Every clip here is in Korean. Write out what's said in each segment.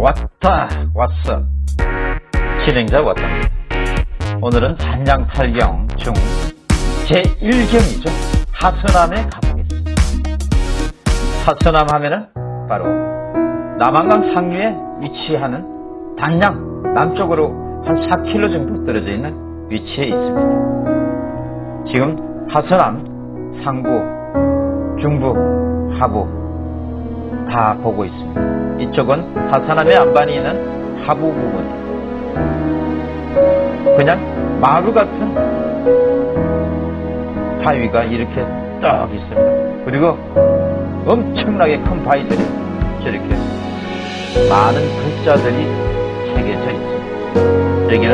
왔다 왔어. 진행자 왔답니다. 오늘은 산장탈경 중 제1경이죠. 하서남에 가보겠습니다. 하서남 하면은 바로 남한강 상류에 위치하는 단양 남쪽으로 한 4km 정도 떨어져 있는 위치에 있습니다. 지금 하서남 상부 중부 하부 다 보고 있습니다 이쪽은 하서남의 안반이 있는 하부 부분 그냥 마루 같은 바위가 이렇게 딱 있습니다. 그리고 엄청나게 큰 바위들이 저렇게 많은 글자들이 새겨져 있습니다. 여기는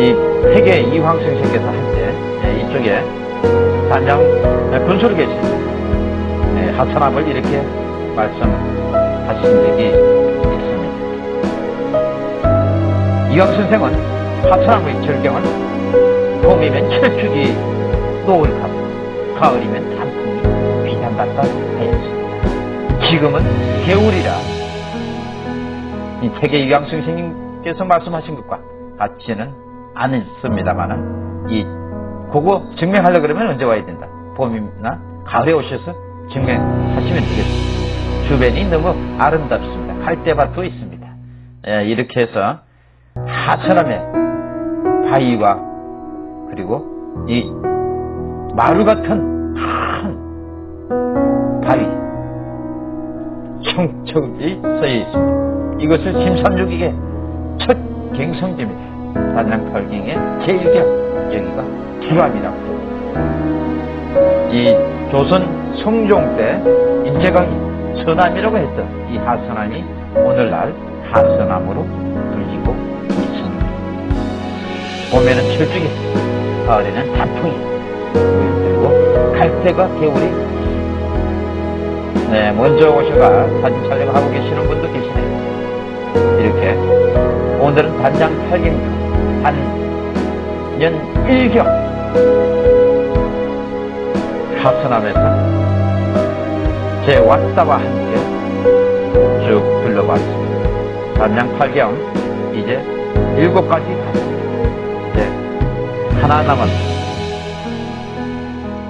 이 세계 이황 선생께서 할때 네, 이쪽에 단장 분수로 계십니다. 네, 하천함을 이렇게 말씀하신 적이 이광 선생은 하천함의 절경은 봄이면 철쭉이 노을하고 가을이면 단풍이 비난받다 하였습니다. 지금은 겨울이라 이 세계 이광 선생님께서 말씀하신 것과 같지는 않습니다만은 이 그거 증명하려 그러면 언제 와야 된다. 봄이나 가을에 오셔서 증명하시면 되겠습니다. 주변이 너무 아름답습니다. 갈대밭도 있습니다. 예, 이렇게 해서 하천함의 바위와 그리고 이 마루 같은 큰 바위 청척이 써여 있습니다. 이것을 심삼육에게 첫 갱성지입니다. 단양팔경의 제1경 여기가 기암이라고 이 조선 성종 때 인제강이 서남이라고 했던 이 하선암이 오늘날 하선암으로 불리고 봄에는 철쭉이, 가을에는 단풍이 그리고 갈대가 겨울이 네, 먼저 오셔가 사진 촬영하고 계시는 분도 계시네요. 이렇게 오늘은 단장 8경주 단년 1경 하선함에서 제 왔다와 함께 쭉 둘러봤습니다. 단장 8경 이제 7가지 갔습니다. 하나 남았습니다.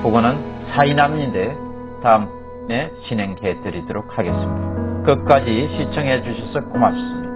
그거는 사이남인데 다음에 진행해 드리도록 하겠습니다. 끝까지 시청해 주셔서 고맙습니다.